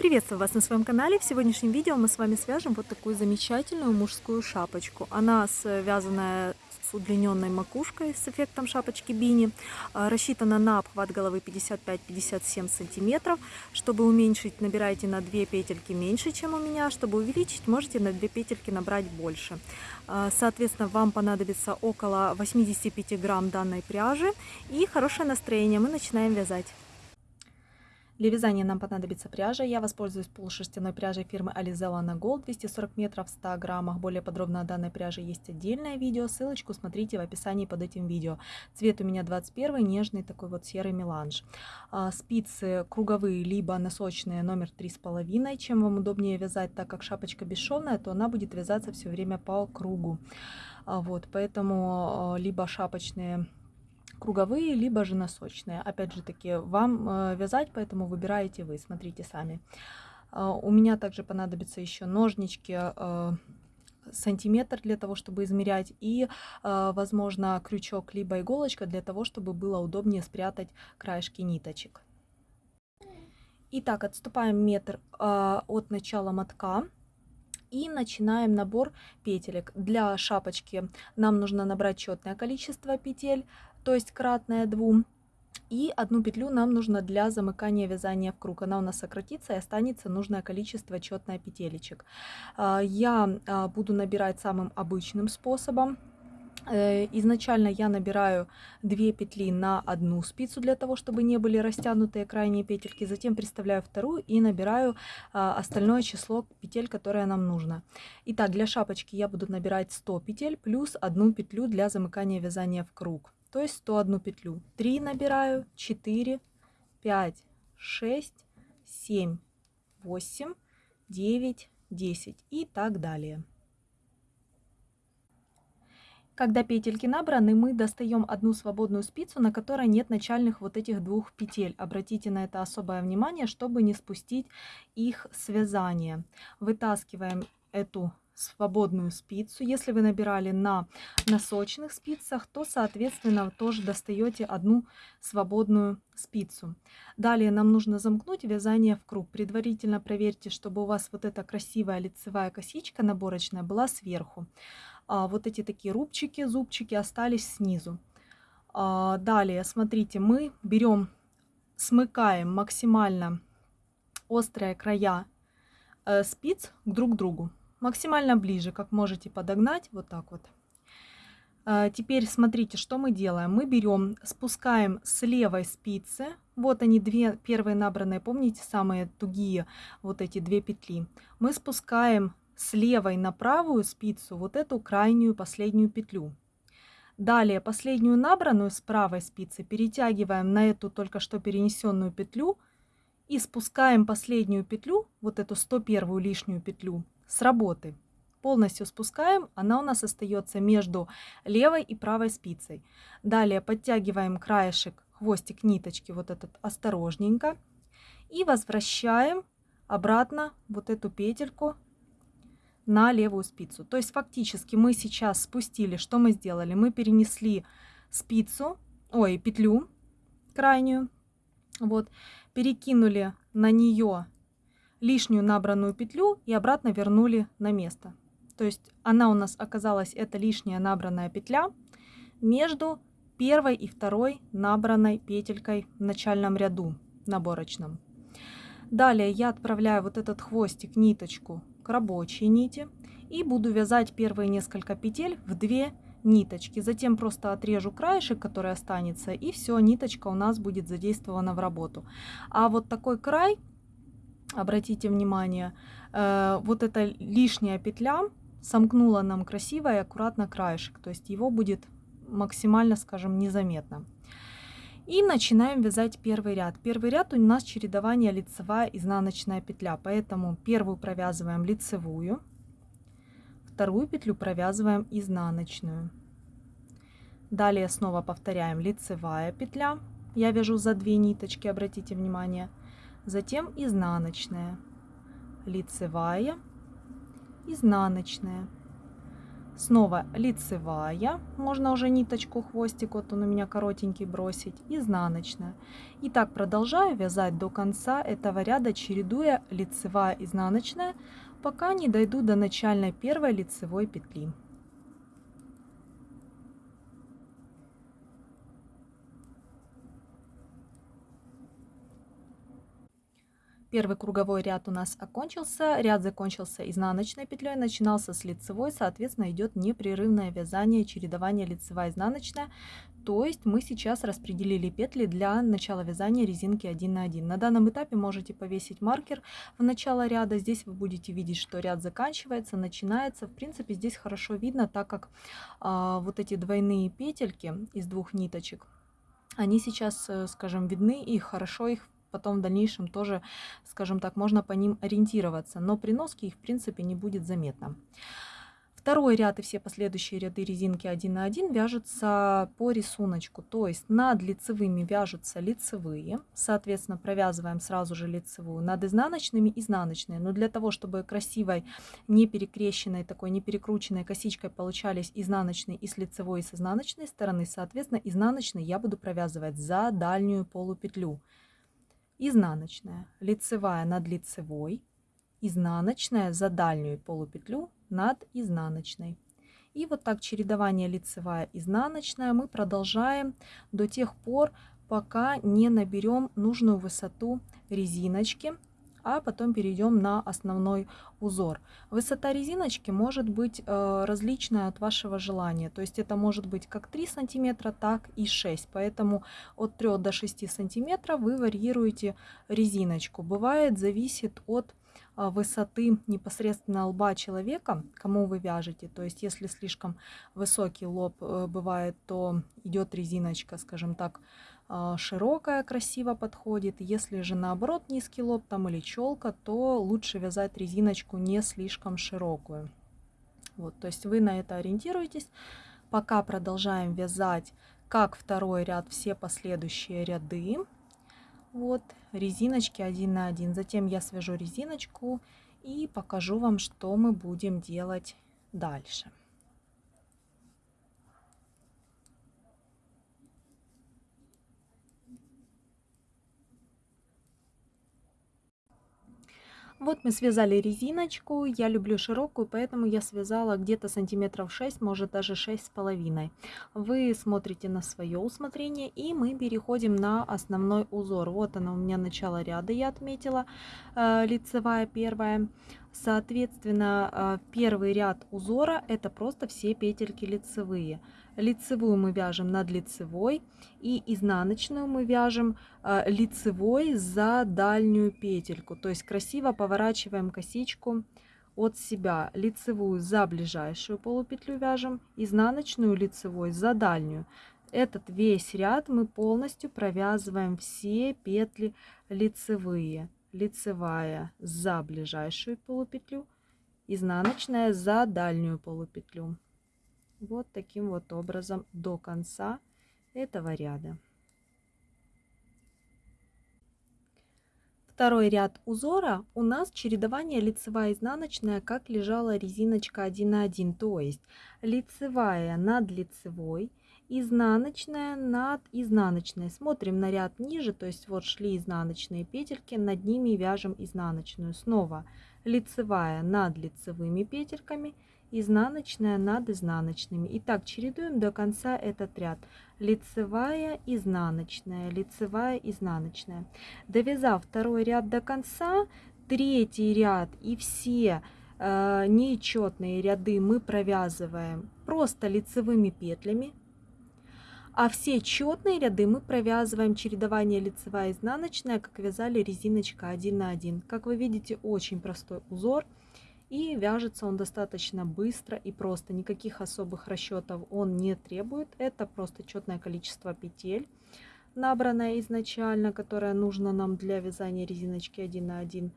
Приветствую вас на своем канале. В сегодняшнем видео мы с вами свяжем вот такую замечательную мужскую шапочку. Она связанная с удлиненной макушкой с эффектом шапочки бини. А, рассчитана на обхват головы 55-57 сантиметров. Чтобы уменьшить, набирайте на 2 петельки меньше, чем у меня. Чтобы увеличить, можете на 2 петельки набрать больше. А, соответственно, вам понадобится около 85 грамм данной пряжи и хорошее настроение. Мы начинаем вязать. Для вязания нам понадобится пряжа. Я воспользуюсь полушерстяной пряжей фирмы Alizella на Gold 240 метров в 100 граммах. Более подробно о данной пряже есть отдельное видео. Ссылочку смотрите в описании под этим видео. Цвет у меня 21, нежный такой вот серый меланж. А, спицы круговые, либо носочные номер 3,5. Чем вам удобнее вязать, так как шапочка бесшовная, то она будет вязаться все время по кругу. А, вот, поэтому а, либо шапочные круговые, либо же носочные. Опять же таки, вам э, вязать, поэтому выбираете вы, смотрите сами. А, у меня также понадобятся еще ножнички э, сантиметр для того, чтобы измерять, и, э, возможно, крючок либо иголочка для того, чтобы было удобнее спрятать краешки ниточек. Итак, отступаем метр от начала мотка и начинаем набор петелек. Для шапочки нам нужно набрать четное количество петель, то есть кратное 2. И одну петлю нам нужно для замыкания вязания в круг. Она у нас сократится и останется нужное количество четное петелечек. А, я а, буду набирать самым обычным способом. Э, изначально я набираю 2 петли на одну спицу для того, чтобы не были растянутые крайние петельки. Затем приставляю вторую и набираю а, остальное число петель, которое нам нужно. Итак, для шапочки я буду набирать 100 петель плюс одну петлю для замыкания вязания в круг то есть 101 петлю. 3 набираю, 4, 5, 6, 7, 8, 9, 10 и так далее. Когда петельки набраны, мы достаем одну свободную спицу, на которой нет начальных вот этих двух петель. Обратите на это особое внимание, чтобы не спустить их связание. Вытаскиваем эту свободную спицу. Если вы набирали на носочных спицах, то, соответственно, тоже достаете одну свободную спицу. Далее нам нужно замкнуть вязание в круг. Предварительно проверьте, чтобы у вас вот эта красивая лицевая косичка наборочная была сверху. А вот эти такие рубчики, зубчики остались снизу. А далее, смотрите, мы берем, смыкаем максимально острые края э, спиц друг к другу максимально ближе, как можете подогнать, вот так вот. А, теперь смотрите, что мы делаем. Мы берем, спускаем с левой спицы, вот они две первые набранные, помните, самые тугие, вот эти две петли. Мы спускаем с левой на правую спицу вот эту крайнюю последнюю петлю. Далее последнюю набранную с правой спицы перетягиваем на эту только что перенесенную петлю и спускаем последнюю петлю, вот эту 101 лишнюю петлю, с работы. Полностью спускаем, она у нас остается между левой и правой спицей. Далее подтягиваем краешек, хвостик ниточки, вот этот осторожненько. И возвращаем обратно вот эту петельку на левую спицу. То есть фактически мы сейчас спустили, что мы сделали? Мы перенесли спицу, ой, петлю крайнюю, вот, перекинули на нее лишнюю набранную петлю и обратно вернули на место. То есть она у нас оказалась, это лишняя набранная петля между первой и второй набранной петелькой в начальном ряду наборочном. Далее я отправляю вот этот хвостик, ниточку к рабочей нити и буду вязать первые несколько петель в две ниточки. Затем просто отрежу краешек, который останется, и все, ниточка у нас будет задействована в работу. А вот такой край обратите внимание, э, вот эта лишняя петля сомкнула нам красиво и аккуратно краешек, то есть его будет максимально, скажем, незаметно. И начинаем вязать первый ряд. Первый ряд у нас чередование лицевая изнаночная петля, поэтому первую провязываем лицевую, вторую петлю провязываем изнаночную. Далее снова повторяем лицевая петля. Я вяжу за две ниточки, обратите внимание – затем изнаночная, лицевая, изнаночная. Снова лицевая, можно уже ниточку, хвостик, вот он у меня коротенький бросить, изнаночная. И так продолжаю вязать до конца этого ряда, чередуя лицевая, изнаночная, пока не дойду до начальной первой лицевой петли. Первый круговой ряд у нас окончился, ряд закончился изнаночной петлей, начинался с лицевой, соответственно, идет непрерывное вязание, чередование лицевая-изнаночная. То есть мы сейчас распределили петли для начала вязания резинки 1 на 1. На данном этапе можете повесить маркер в начало ряда. Здесь вы будете видеть, что ряд заканчивается, начинается. В принципе, здесь хорошо видно, так как а, вот эти двойные петельки из двух ниточек, они сейчас, э, скажем, видны и хорошо их потом в дальнейшем тоже, скажем так, можно по ним ориентироваться, но при носке их в принципе не будет заметно. Второй ряд и все последующие ряды резинки 1 на 1 вяжутся по рисунку, то есть над лицевыми вяжутся лицевые, соответственно провязываем сразу же лицевую, над изнаночными изнаночные, но для того, чтобы красивой, не перекрещенной, такой не перекрученной косичкой получались изнаночные и с лицевой и с изнаночной стороны, соответственно изнаночные я буду провязывать за дальнюю полупетлю изнаночная, лицевая над лицевой, изнаночная за дальнюю полупетлю над изнаночной. И вот так чередование лицевая, изнаночная мы продолжаем до тех пор, пока не наберем нужную высоту резиночки а потом перейдем на основной узор. Высота резиночки может быть э, различная от вашего желания, то есть это может быть как 3 сантиметра, так и 6, поэтому от 3 до 6 сантиметров вы варьируете резиночку. Бывает, зависит от э, высоты непосредственно лба человека, кому вы вяжете. То есть, если слишком высокий лоб э, бывает, то идет резиночка, скажем так, широкая красиво подходит. Если же наоборот низкий лоб там или челка, то лучше вязать резиночку не слишком широкую. Вот, то есть вы на это ориентируетесь. Пока продолжаем вязать как второй ряд все последующие ряды. Вот резиночки один на один. Затем я свяжу резиночку и покажу вам, что мы будем делать дальше. Вот мы связали резиночку, я люблю широкую, поэтому я связала где-то сантиметров 6, может даже 6 с половиной. Вы смотрите на свое усмотрение и мы переходим на основной узор. Вот она у меня начало ряда, я отметила, э, лицевая первая. Соответственно, э, первый ряд узора это просто все петельки лицевые. Лицевую мы вяжем над лицевой и изнаночную мы вяжем э, лицевой за дальнюю петельку. То есть красиво поворачиваем косичку от себя. Лицевую за ближайшую полупетлю вяжем, изнаночную лицевой за дальнюю. Этот весь ряд мы полностью провязываем все петли лицевые. Лицевая за ближайшую полупетлю, изнаночная за дальнюю полупетлю вот таким вот образом до конца этого ряда. Второй ряд узора у нас чередование лицевая изнаночная, как лежала резиночка 1 на 1, то есть лицевая над лицевой, изнаночная над изнаночной. Смотрим на ряд ниже, то есть вот шли изнаночные петельки, над ними вяжем изнаночную. Снова лицевая над лицевыми петельками, изнаночная над изнаночными. И так чередуем до конца этот ряд. Лицевая, изнаночная, лицевая, изнаночная. Довязав второй ряд до конца, третий ряд и все э, нечетные ряды мы провязываем просто лицевыми петлями. А все четные ряды мы провязываем чередование лицевая изнаночная, как вязали резиночка 1 на 1. Как вы видите, очень простой узор. И вяжется он достаточно быстро и просто. Никаких особых расчетов он не требует. Это просто четное количество петель, набранное изначально, которое нужно нам для вязания резиночки 1 на 1.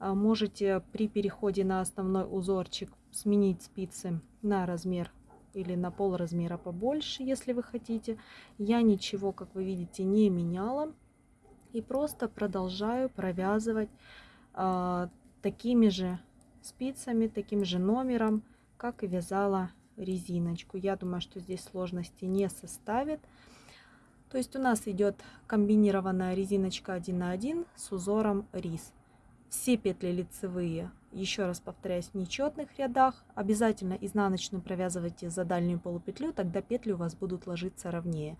А, можете при переходе на основной узорчик сменить спицы на размер или на пол размера побольше, если вы хотите. Я ничего, как вы видите, не меняла. И просто продолжаю провязывать э, такими же спицами, таким же номером, как и вязала резиночку. Я думаю, что здесь сложности не составит. То есть у нас идет комбинированная резиночка 1 на 1 с узором рис. Все петли лицевые, еще раз повторяюсь, в нечетных рядах. Обязательно изнаночную провязывайте за дальнюю полупетлю, тогда петли у вас будут ложиться ровнее.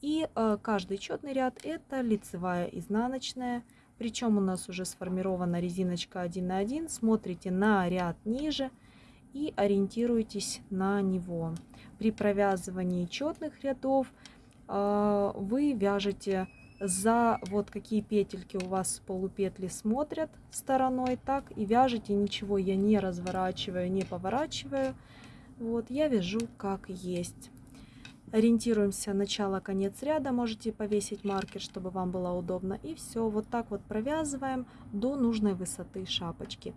И э, каждый четный ряд это лицевая изнаночная. Причем у нас уже сформирована резиночка 1 на 1. Смотрите на ряд ниже и ориентируйтесь на него. При провязывании четных рядов э, вы вяжете за вот какие петельки у вас полупетли смотрят стороной, так и вяжете, ничего я не разворачиваю, не поворачиваю. Вот, я вяжу как есть. Ориентируемся начало-конец ряда, можете повесить маркер, чтобы вам было удобно. И все, вот так вот провязываем до нужной высоты шапочки.